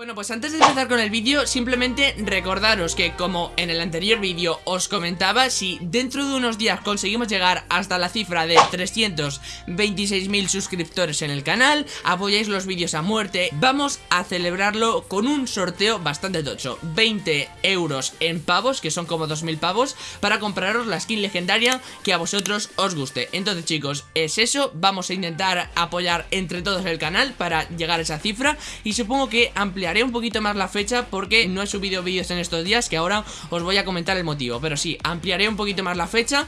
Bueno, pues antes de empezar con el vídeo, simplemente recordaros que como en el anterior vídeo os comentaba, si dentro de unos días conseguimos llegar hasta la cifra de 326.000 suscriptores en el canal, apoyáis los vídeos a muerte, vamos a celebrarlo con un sorteo bastante tocho, 20 euros en pavos, que son como 2.000 pavos, para compraros la skin legendaria que a vosotros os guste. Entonces chicos, es eso, vamos a intentar apoyar entre todos el canal para llegar a esa cifra y supongo que ampliar haré un poquito más la fecha porque no he subido vídeos en estos días que ahora os voy a comentar el motivo. Pero sí, ampliaré un poquito más la fecha.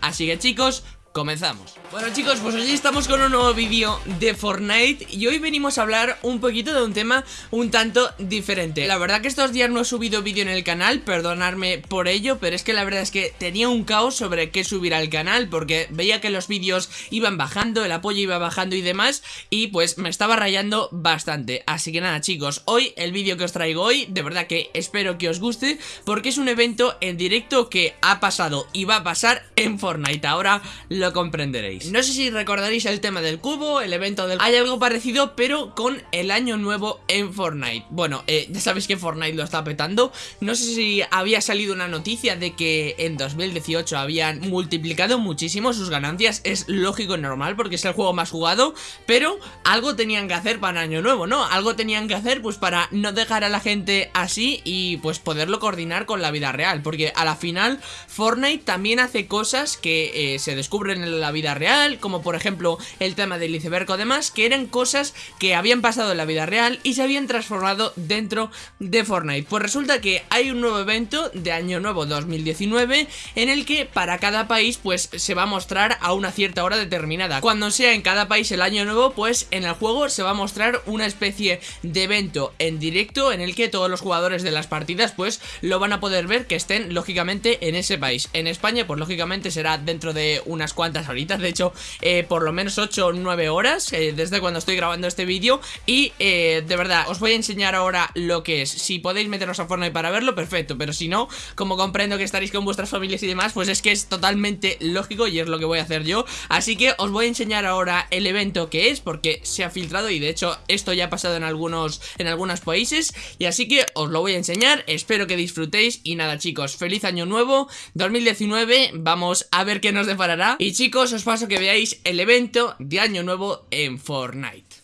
Así que chicos, comenzamos. Bueno chicos, pues hoy estamos con un nuevo vídeo de Fortnite Y hoy venimos a hablar un poquito de un tema un tanto diferente. La verdad que estos días no he subido vídeo en el canal, perdonadme por ello Pero es que la verdad es que tenía un caos sobre qué subir al canal Porque veía que los vídeos iban bajando, el apoyo iba bajando y demás Y pues me estaba rayando bastante. Así que nada chicos, hoy el vídeo que os traigo hoy De verdad que espero que os guste Porque es un evento en directo que ha pasado y va a pasar en Fortnite. Ahora lo lo comprenderéis. No sé si recordaréis el tema del cubo, el evento del... Hay algo parecido, pero con el año nuevo en Fortnite. Bueno, eh, ya sabéis que Fortnite lo está petando. No sé si había salido una noticia de que en 2018 habían multiplicado muchísimo sus ganancias. Es lógico y normal porque es el juego más jugado Pero algo tenían que hacer para año nuevo, ¿no? Algo tenían que hacer pues para no dejar a la gente así y pues poderlo coordinar con la vida real. Porque a la final Fortnite también hace cosas que eh, se descubren en la vida real, como por ejemplo el tema del iceberg o demás, que eran cosas que habían pasado en la vida real y se habían transformado dentro de Fortnite. Pues resulta que hay un nuevo evento de Año Nuevo 2019 en el que para cada país pues se va a mostrar a una cierta hora determinada. Cuando sea en cada país el Año Nuevo, pues en el juego se va a mostrar una especie de evento en directo en el que todos los jugadores de las partidas pues lo van a poder ver que estén lógicamente en ese país. En España pues lógicamente será dentro de unas cuantas cuantas horitas, de hecho eh, por lo menos 8 o 9 horas eh, desde cuando estoy grabando este vídeo. Y eh, de verdad os voy a enseñar ahora lo que es, si podéis meteros a Fortnite para verlo, perfecto, pero si no, como comprendo que estaréis con vuestras familias y demás, pues es que es totalmente lógico y es lo que voy a hacer yo, así que os voy a enseñar ahora el evento que es, porque se ha filtrado y de hecho esto ya ha pasado en algunos, en algunos países. Y así que os lo voy a enseñar, espero que disfrutéis. Y nada chicos, feliz año nuevo, 2019, vamos a ver qué nos deparará chicos, os paso que veáis el evento de Año Nuevo en Fortnite.